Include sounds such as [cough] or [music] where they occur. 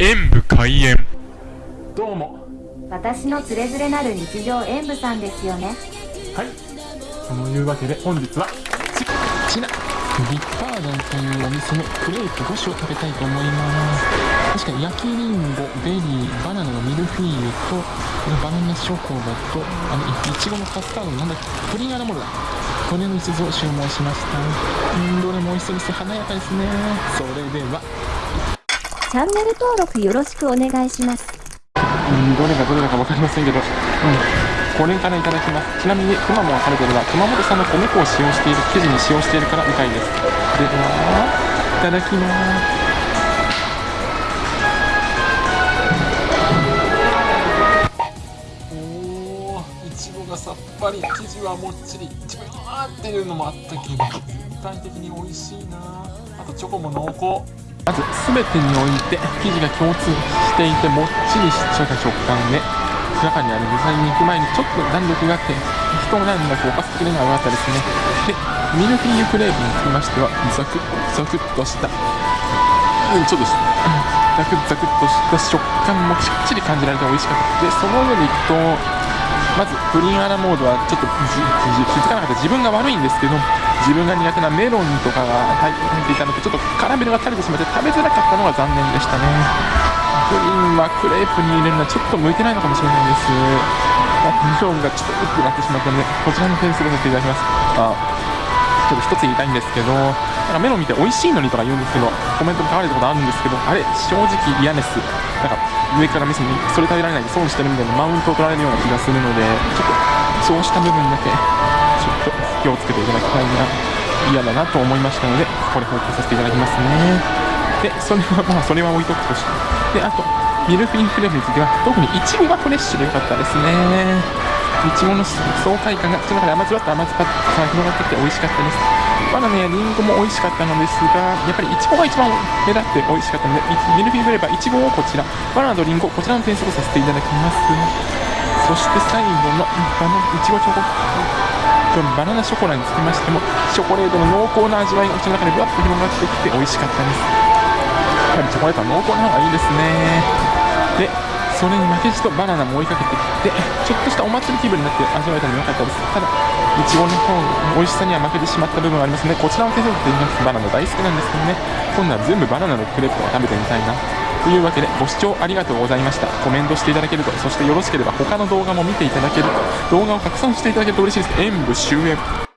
演武開演。どうも。私のつれづれなる日常演舞さんですよね。はい。そのいうわけで本日はこちらビッパードンというお店のクレープ5種を食べたいと思います。確かに焼きりんごベリーバナナのミルフィーユとバナナショコラとあのいちごのカスタードなんだっけプリンアラモルだこれの5つを注文しました。うんどれも美味しそうです。華やかですね。それではチャンネル登録よろしくお願いします。うんどれがどれだか分かりませんけど。うんこれからいただきます。ちなみにくまモン食べてるのは熊本産の米粉を使用している生地に使用しているからみたいです。ではいただきます。おーいちごがさっぱり生地はもっちり。ちくわーっていうのもあったけど全体的に美味しいなあとチョコも濃厚。まず全てにおいて生地が共通していてもっちりした食感で中にある具材に行く前にちょっと弾力があって一段落おかす的なのが良かったですね。でミルフィーユクレープにつきましてはザクッザクッとしたうんちょっとザクッザクッとした食感もしっちり感じられて美味しかった。でその上でいくとまずプリンアラモードはちょっと気づかなかった。自分が悪いんですけど自分が苦手なメロンとかが入っていたのでちょっとカラメルが垂れてしまって食べづらかったのが残念でしたね。プリンはクレープに入れるのはちょっと向いてないのかもしれないです。あメロンがちょっとうってなってしまったのでこちらの点数をさせていただきます。あちょっと一つ言いたいんですけどなんかメロン見て美味しいのにとか言うんですけどコメントで書かれたことあるんですけどあれ正直嫌です。なんか上から見せにそれ食べられないで損してるみたいなマウントを取られるような気がするのでちょっとそうした部分だけちょっと気をつけていただきたいな嫌だなと思いましたのでこれ報告させていただきますね。でそれは [laughs] まあそれは置いとくとして。であとミルフィーユクレープについては特にいちごがフレッシュでよかったですね。いちごの爽快感が口の中で甘酸っぱ甘酸っぱさが広がってきて美味しかったです。バナナやリンゴも美味しかったのですがやっぱりいちごが一番目立って美味しかったのでミルフィーユクレープはいちごをこちらバナナとリンゴこちらの点数をさせていただきます。そして最後のバナいちごチョコ。バナナショコラにつきましてもチョコレートの濃厚な味わいが口の中でぶわっと広がってきて美味しかったです。やっぱりチョコレートは濃厚な方がいいですね。でそれに負けじとバナナも追いかけてきてちょっとしたお祭り気分になって味わえたのも良かったです。ただいちごの方美味しさには負けてしまった部分がありますのでこちらの手数料と言います。バナナ大好きなんですけどね。今度は全部バナナのクレープを食べてみたいな。というわけでご視聴ありがとうございました。コメントしていただけるとそしてよろしければ他の動画も見ていただけると動画を拡散していただけると嬉しいです。演武終演。